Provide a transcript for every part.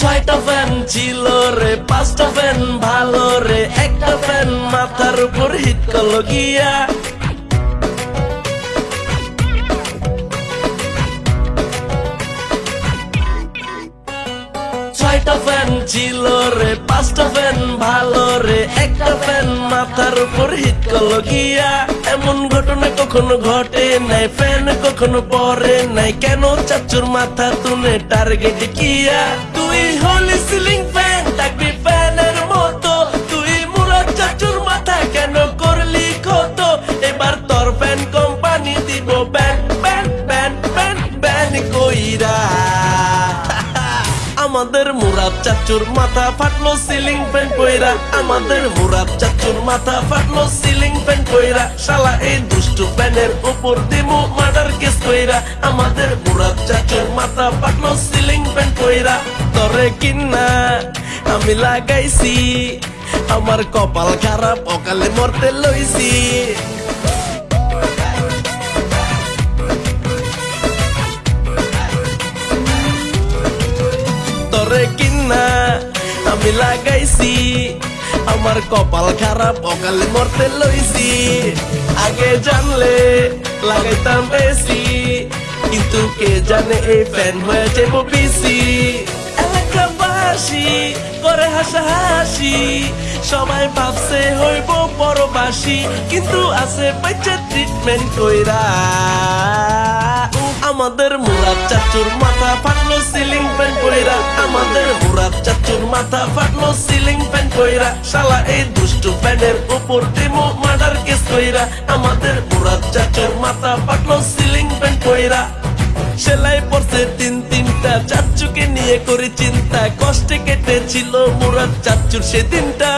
ছয়টা ফ্যান ছিল রে, পাঁচটা ফ্যান ভালো রে, একটা ফ্যান মাথার উপর হিট করল গিয়া। ছয়টা ফ্যান ছিল রে, পাঁচটা ফ্যান ভালো রে, একটা ফ্যান মাথার উপর হিট করল গিয়া। এমন ঘটনা কখনো ঘটে নাই ফ্যান কখনো পরে নাই। কেন চাচুর মাথা তুলে টার্গেট কিয়া? তুই হলি সিলিং ফ্যান থাকবি ফ্যানের মতো। তুই মুরাদ চাচুর মাথা কেন করলি ক্ষত? এবার তোর ফ্যান কোম্পানি দিব ban ban ban ban ban কইরা। আমাদের মুরাদ চাচুর মাথা ফাটলো সিলিং ফ্যান কইরা। আমাদের মুরাদ চাচুর মাথা ফাটলো সিলিং ফ্যান কইরা। শালা, এই দুষ্টু ফ্যানের উপর দিমু মার্ডার কেস কইরা। আমাদের মুরাদ চাচুর মাথা ফাটলো সিলিং ফ্যান কইরা। তরে কিন্না আমি লাগাইছি, আমার কপাল খারাপ, অকালে মরতে লইছি। তরে কিনা আমি লাগাইছি। আমার কপাল খারাপ, অকালে মরতে লইছি। আগে জানলে লাগাইতাম বেশি কিন্তু কে জানে এই ফ্যান হয়ে যাব বেশি এলাকাবাসী করে হাসাহাসি, সবাই ভাবছে হইব পরবাসী, কিন্তু আছে বাচ্চা ট্রিটমেন্ট কইরা। আমাদের মুরাদ চাচুর মাথা ফাটলো সিলিং ফ্যান কইরা। আমাদের মুরাদ চাচুর মাথা ফাটলো সিলিং ফ্যান কইরা। শালা এই দুষ্টু ফ্যানের উপর দিমো মার্ডার কেস কইরা। আমাদের মুরাদ চাচুর মাথা ফাটলো সিলিং ফ্যান কইরা। সেলাই পড়ছে তিন তিনটা চাচুকে নিয়ে করে চিন্তা। কষ্টে কেটেছিল মুরাদ চাচুর সেদিনটা।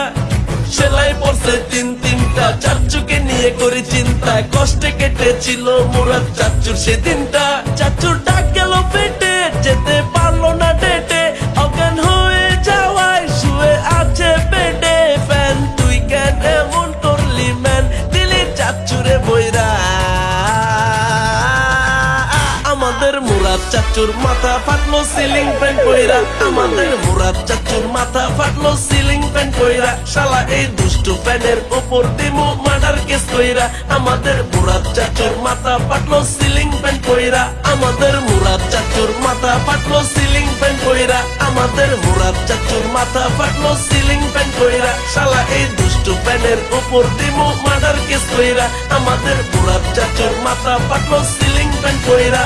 সেলাই পড়ছে তিন তিনটা নিয়ে করে চিন্তা কষ্টে কেটেছিল মুরাদ চাচুর সেদিনটা। চাচুর ডাক গেল পেটে, যেতে পারল না ডেটে। অজ্ঞান হয়ে যাওয়ায় শুয়ে আছে বেডে। ফ্যান, তুই কেন এমন করলি, ম্যান? দিলি চাচুরে বইরা আমাদের মুরাদ চাচুর মাথা ফাটলো, সিলিং ফ্যান কইরা আমাদের মুরাদ চাচুর মাথা ফাটলো, সিলিং ফ্যান কইরা, শালা এই দুষ্টু ফ্যানের উপর দিমু মার্ডার কেস কইরা। আমাদের মুরাদ চাচুর মাথা ফাটলো সিলিং ফ্যান কইরা। আমাদের মুরাদ চাচুর মাথা পাটলো সিলিং ফ্যান কইরা। আমাদের মুরাদ চাচুর মাথা ফাটলো সিলিং ফ্যান কইরা। শালা এই দুষ্টু ফ্যানের উপর দিমু মার্ডার কেস কইরা। আমাদের মুরাদ চাচুর মাথা পাটলো সিলিং ফ্যান কইরা।